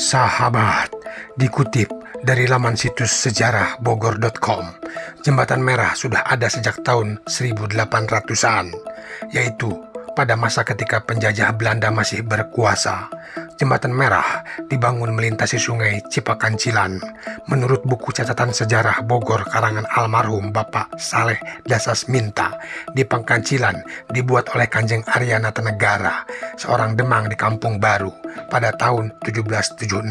Sahabat, dikutip dari laman situs sejarah bogor.com, Jembatan Merah sudah ada sejak tahun 1800-an, yaitu pada masa ketika penjajah Belanda masih berkuasa. Jembatan Merah dibangun melintasi sungai Cipakancilan. Menurut buku catatan sejarah Bogor karangan almarhum Bapak Saleh Dasas Minta, di Pangkancilan dibuat oleh Kanjeng Arya Natanegara, seorang demang di Kampung Baru pada tahun 1776.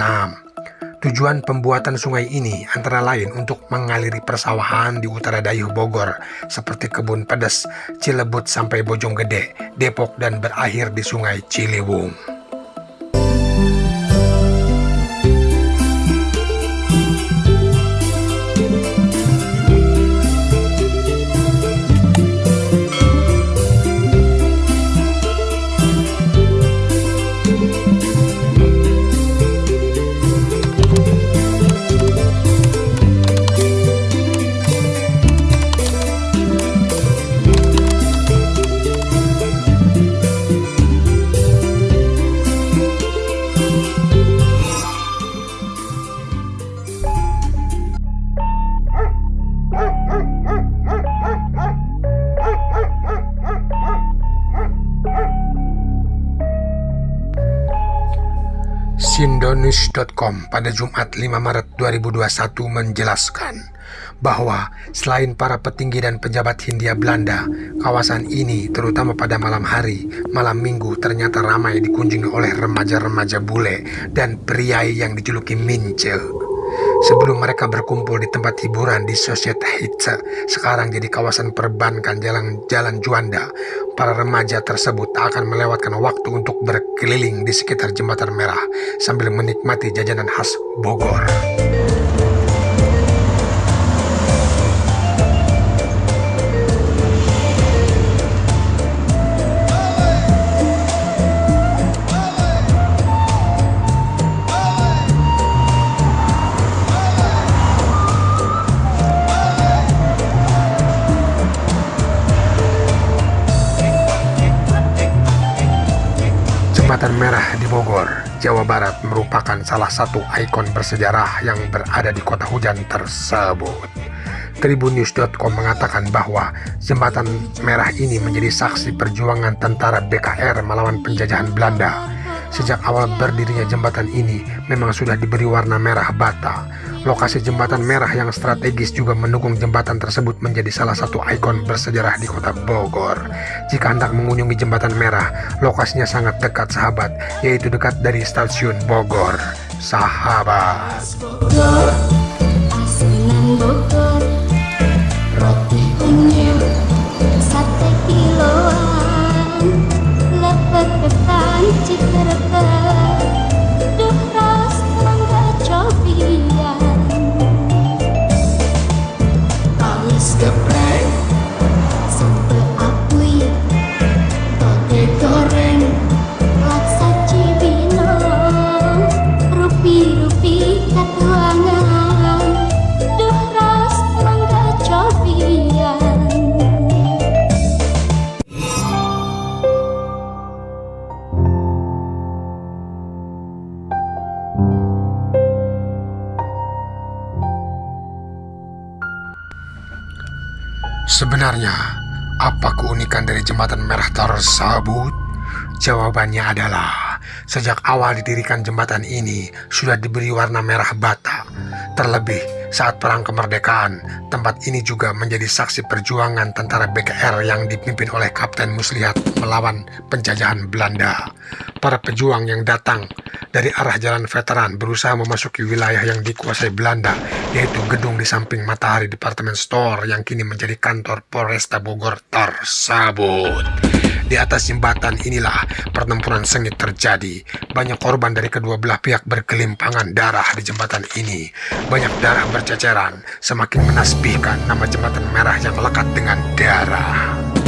Tujuan pembuatan sungai ini antara lain untuk mengaliri persawahan di utara Dayuh Bogor seperti Kebun Pedas, Cilebut sampai Bojonggede, Depok dan berakhir di Sungai Ciliwung. Sindonews.com pada Jumat 5 Maret 2021 menjelaskan bahwa selain para petinggi dan pejabat Hindia Belanda, kawasan ini terutama pada malam hari, malam minggu ternyata ramai dikunjungi oleh remaja-remaja bule dan pria yang dijuluki Mince. Sebelum mereka berkumpul di tempat hiburan di Societe Hitze, sekarang jadi kawasan perbankan jalan-jalan Juanda, para remaja tersebut akan melewatkan waktu untuk berkeliling di sekitar Jembatan Merah sambil menikmati jajanan khas Bogor. Jembatan Merah di Bogor, Jawa Barat merupakan salah satu ikon bersejarah yang berada di kota hujan tersebut. Tribunnews.com mengatakan bahwa jembatan merah ini menjadi saksi perjuangan tentara BKR melawan penjajahan Belanda. Sejak awal berdirinya jembatan ini memang sudah diberi warna merah bata Lokasi jembatan merah yang strategis juga mendukung jembatan tersebut menjadi salah satu ikon bersejarah di kota Bogor. Jika hendak mengunjungi jembatan merah, lokasinya sangat dekat sahabat, yaitu dekat dari stasiun Bogor. Sahabat. Sebenarnya, apa keunikan dari jembatan merah tersebut? Jawabannya adalah, sejak awal didirikan jembatan ini sudah diberi warna merah bata. Terlebih saat perang kemerdekaan, tempat ini juga menjadi saksi perjuangan tentara BKR yang dipimpin oleh Kapten Muslihat melawan penjajahan Belanda. Para pejuang yang datang dari arah jalan veteran berusaha memasuki wilayah yang dikuasai Belanda, yaitu gedung di samping Matahari Department Store yang kini menjadi kantor Polresta Bogor tersebut. Di atas jembatan inilah pertempuran sengit terjadi. Banyak korban dari kedua belah pihak berkelimpangan darah di jembatan ini. Banyak darah berceceran, semakin menasbihkan nama jembatan merah yang lekat dengan darah.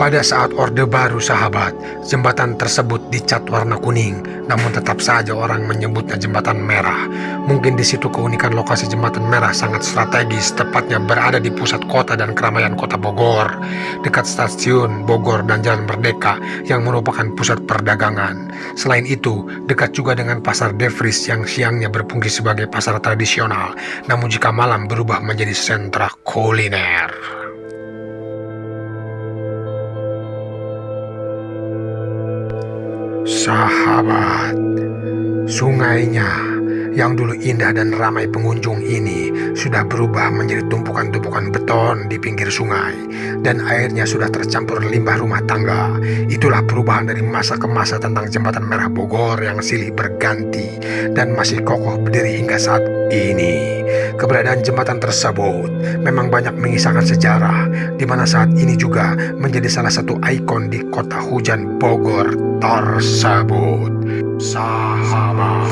Pada saat Orde Baru sahabat, jembatan tersebut dicat warna kuning, namun tetap saja orang menyebutnya jembatan merah. Mungkin di situ keunikan lokasi jembatan merah sangat strategis, tepatnya berada di pusat kota dan keramaian kota Bogor, dekat stasiun Bogor dan Jalan Merdeka yang merupakan pusat perdagangan. Selain itu, dekat juga dengan pasar Devries yang siangnya berfungsi sebagai pasar tradisional, namun jika malam berubah menjadi sentra kuliner. Sahabat, sungainya yang dulu indah dan ramai pengunjung ini sudah berubah menjadi tumpukan-tumpukan beton di pinggir sungai dan airnya sudah tercampur limbah rumah tangga. Itulah perubahan dari masa ke masa tentang jembatan merah Bogor yang silih berganti dan masih kokoh berdiri hingga saat ini. Keberadaan jembatan tersebut memang banyak mengisahkan sejarah di mana saat ini juga menjadi salah satu ikon di kota hujan Bogor tersebut sama.